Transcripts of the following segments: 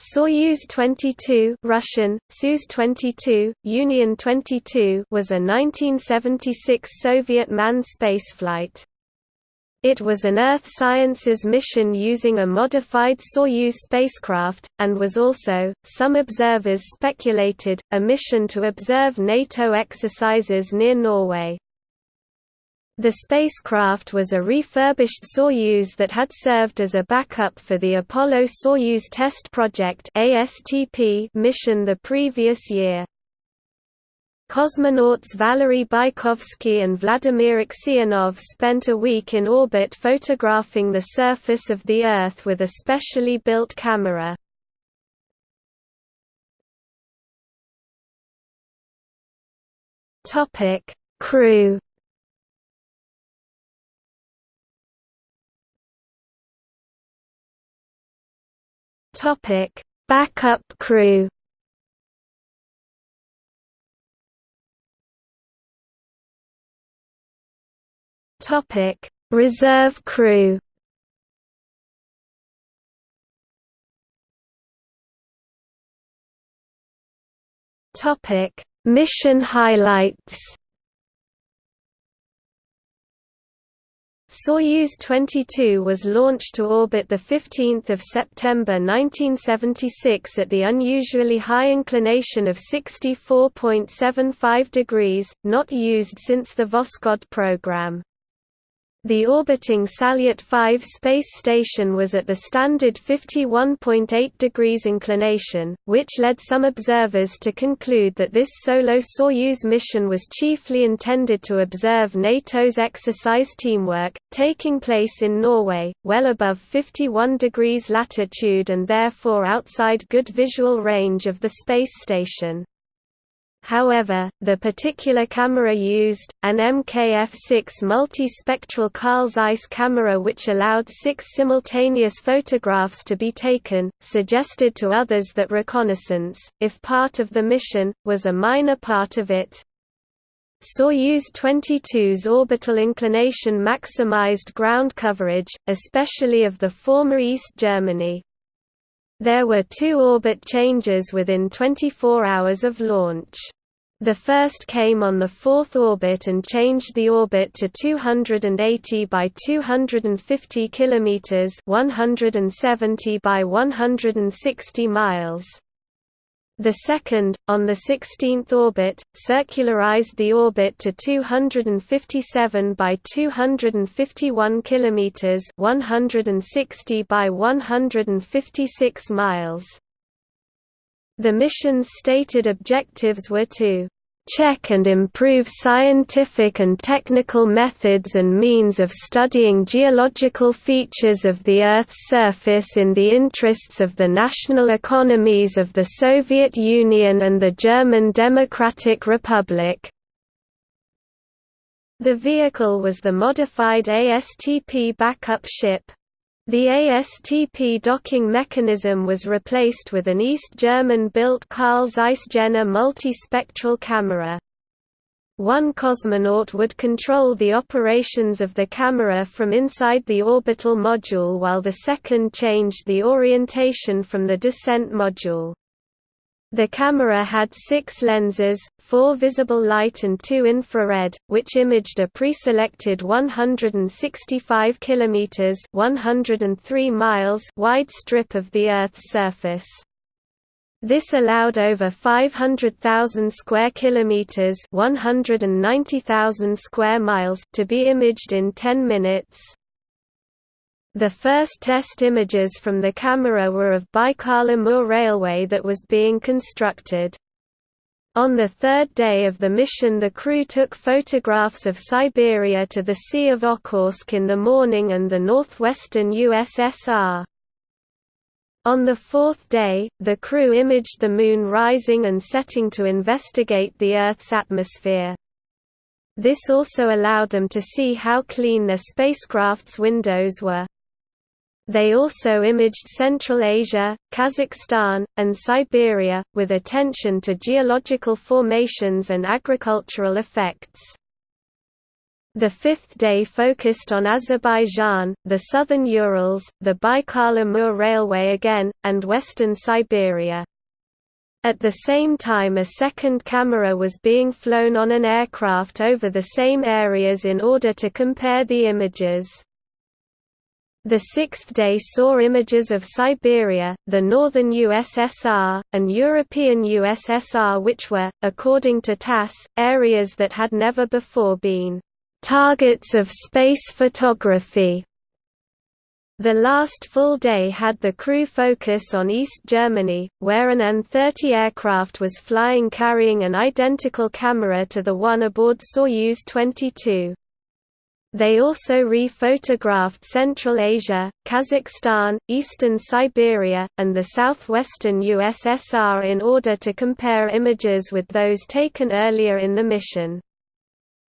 Soyuz 22 Russian, Soyuz 22, Union 22 was a 1976 Soviet manned spaceflight. It was an Earth Sciences mission using a modified Soyuz spacecraft, and was also, some observers speculated, a mission to observe NATO exercises near Norway. The spacecraft was a refurbished Soyuz that had served as a backup for the Apollo-Soyuz Test Project mission the previous year. Cosmonauts Valery Bykovsky and Vladimir Aksionov spent a week in orbit photographing the surface of the Earth with a specially built camera. Crew Topic: Backup crew. Topic: Reserve crew. Topic: Mission highlights. Soyuz 22 was launched to orbit 15 September 1976 at the unusually high inclination of 64.75 degrees, not used since the Voskhod program. The orbiting Salyut 5 space station was at the standard 51.8 degrees inclination, which led some observers to conclude that this solo Soyuz mission was chiefly intended to observe NATO's exercise teamwork, taking place in Norway, well above 51 degrees latitude and therefore outside good visual range of the space station. However, the particular camera used, an MKF-6 multi-spectral Carl Zeiss camera which allowed six simultaneous photographs to be taken, suggested to others that reconnaissance, if part of the mission, was a minor part of it. Soyuz 22's orbital inclination maximized ground coverage, especially of the former East Germany. There were two orbit changes within 24 hours of launch. The first came on the fourth orbit and changed the orbit to 280 by 250 kilometers, 170 by 160 miles. The second, on the 16th orbit, circularized the orbit to 257 by 251 kilometers, 160 by 156 miles. The mission's stated objectives were to check and improve scientific and technical methods and means of studying geological features of the Earth's surface in the interests of the national economies of the Soviet Union and the German Democratic Republic. The vehicle was the modified ASTP backup ship. The ASTP docking mechanism was replaced with an East German-built Carl Zeiss Jena multispectral camera. One cosmonaut would control the operations of the camera from inside the orbital module while the second changed the orientation from the descent module. The camera had six lenses, four visible light and two infrared, which imaged a pre-selected 165 km 103 miles wide strip of the Earth's surface. This allowed over 500,000 square kilometers, 190,000 square miles to be imaged in 10 minutes. The first test images from the camera were of Baikal-Amur Railway that was being constructed. On the third day of the mission the crew took photographs of Siberia to the Sea of Okhotsk in the morning and the northwestern USSR. On the fourth day, the crew imaged the Moon rising and setting to investigate the Earth's atmosphere. This also allowed them to see how clean their spacecraft's windows were. They also imaged Central Asia, Kazakhstan, and Siberia, with attention to geological formations and agricultural effects. The fifth day focused on Azerbaijan, the southern Urals, the Baikal-Amur Railway again, and western Siberia. At the same time a second camera was being flown on an aircraft over the same areas in order to compare the images. The sixth day saw images of Siberia, the northern USSR, and European USSR which were, according to TASS, areas that had never before been Targets of space photography the last full day had the crew focus on East Germany, where an An-30 aircraft was flying carrying an identical camera to the one aboard Soyuz 22. They also re-photographed Central Asia, Kazakhstan, eastern Siberia, and the southwestern USSR in order to compare images with those taken earlier in the mission.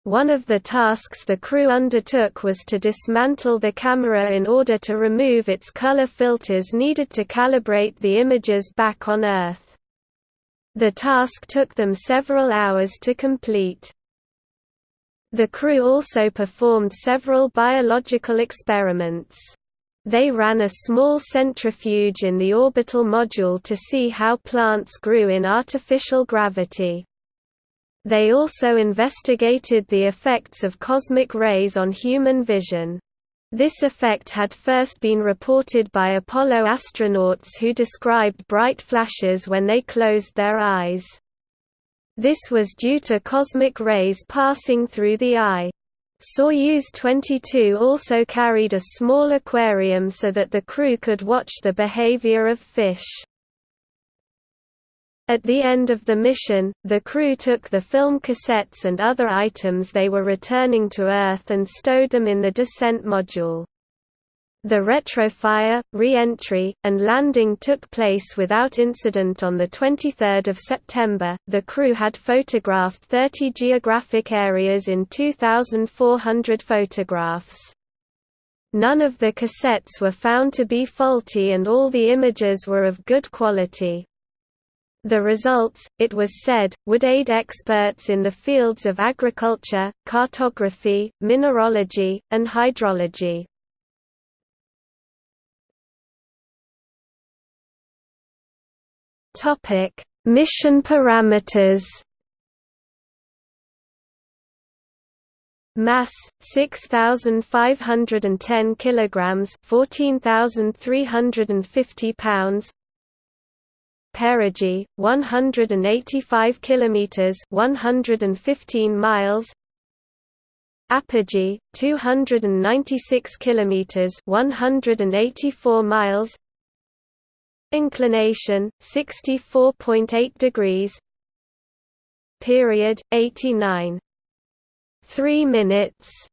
One of the tasks the crew undertook was to dismantle the camera in order to remove its color filters needed to calibrate the images back on Earth. The task took them several hours to complete. The crew also performed several biological experiments. They ran a small centrifuge in the orbital module to see how plants grew in artificial gravity. They also investigated the effects of cosmic rays on human vision. This effect had first been reported by Apollo astronauts who described bright flashes when they closed their eyes. This was due to cosmic rays passing through the eye. Soyuz 22 also carried a small aquarium so that the crew could watch the behavior of fish. At the end of the mission, the crew took the film cassettes and other items they were returning to Earth and stowed them in the descent module. The retrofire, re-entry, and landing took place without incident on 23 September. The crew had photographed 30 geographic areas in 2,400 photographs. None of the cassettes were found to be faulty and all the images were of good quality. The results, it was said, would aid experts in the fields of agriculture, cartography, mineralogy, and hydrology. Mission parameters Mass 6510 kilograms 14350 pounds. Perigee 185 kilometers 115 miles. Apogee 296 kilometers 184 miles inclination 64.8 degrees. Period 89 3 minutes